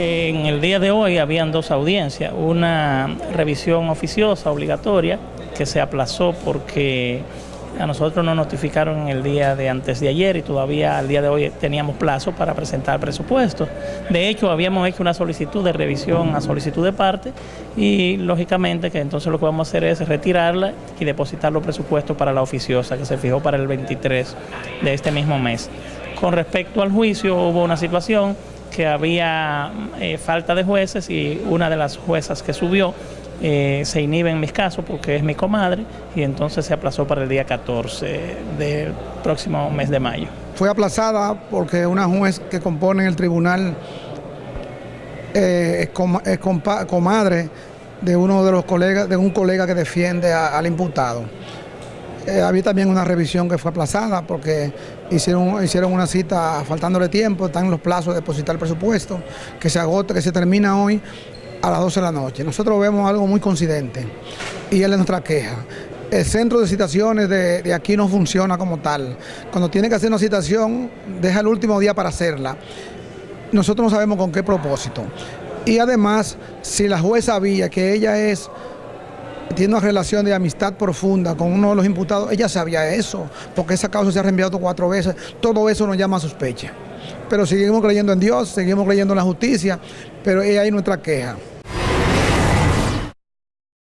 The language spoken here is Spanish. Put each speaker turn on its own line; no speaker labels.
el día de hoy habían dos audiencias, una revisión oficiosa obligatoria que se aplazó porque a nosotros nos notificaron el día de antes de ayer y todavía al día de hoy teníamos plazo para presentar presupuestos. De hecho, habíamos hecho una solicitud de revisión a solicitud de parte y lógicamente que entonces lo que vamos a hacer es retirarla y depositar los presupuestos para la oficiosa que se fijó para el 23 de este mismo mes. Con respecto al juicio hubo una situación que había eh, falta de jueces y una de las juezas que subió eh, se inhibe en mis casos porque es mi comadre y entonces se aplazó para el día 14 del próximo mes de mayo.
Fue aplazada porque una juez que compone el tribunal eh, es, comadre de uno de los colegas, de un colega que defiende al imputado. Eh, había también una revisión que fue aplazada porque hicieron, hicieron una cita faltándole tiempo, están los plazos de depositar el presupuesto, que se agota, que se termina hoy a las 12 de la noche. Nosotros vemos algo muy coincidente y es nuestra queja. El centro de citaciones de, aquí no funciona como tal. Cuando tiene que hacer una citación, deja el último día para hacerla. Nosotros no sabemos con qué propósito. Y además, si la jueza sabía que ella es tiene una relación de amistad profunda con uno de los imputados, ella sabía eso, porque esa causa se ha reenviado cuatro veces, todo eso nos llama a sospecha. Pero seguimos creyendo en Dios, seguimos creyendo en la justicia, pero es ahí nuestra queja.